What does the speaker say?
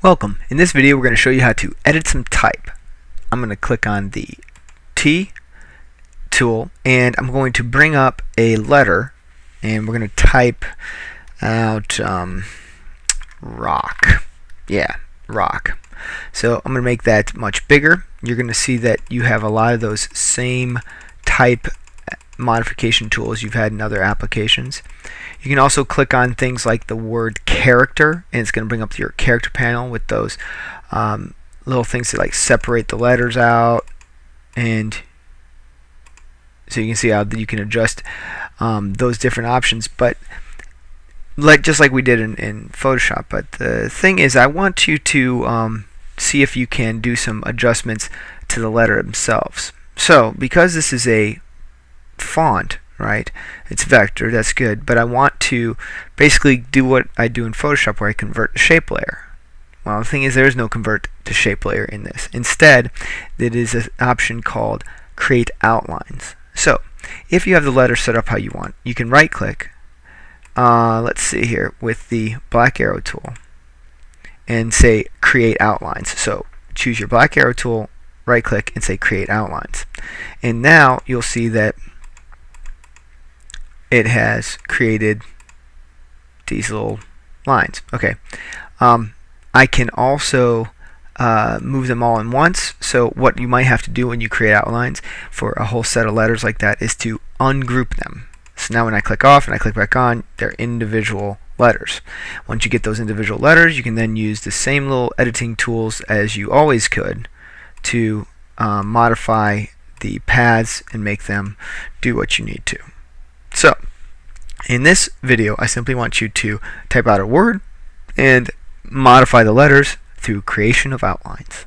Welcome. In this video we're going to show you how to edit some type. I'm going to click on the T tool and I'm going to bring up a letter and we're going to type out um, rock. Yeah, rock. So I'm going to make that much bigger. You're going to see that you have a lot of those same type modification tools. You've had in other applications. You can also click on things like the word character and it's going to bring up your character panel with those um, little things that like separate the letters out and so you can see how you can adjust um, those different options. But like just like we did in, in Photoshop but the thing is I want you to um, see if you can do some adjustments to the letter themselves. So because this is a font, right? It's vector, that's good, but I want to basically do what I do in Photoshop where I convert to shape layer. Well, the thing is there is no convert to shape layer in this. Instead, it is an option called create outlines. So, if you have the letter set up how you want, you can right click, uh, let's see here, with the black arrow tool and say create outlines. So choose your black arrow tool, right click and say create outlines. And now you'll see that it has created these little lines. Okay. Um, I can also uh, move them all in once. So what you might have to do when you create outlines for a whole set of letters like that is to ungroup them. So now when I click off and I click back on, they're individual letters. Once you get those individual letters, you can then use the same little editing tools as you always could to um, modify the paths and make them do what you need to. In this video, I simply want you to type out a word and modify the letters through creation of outlines.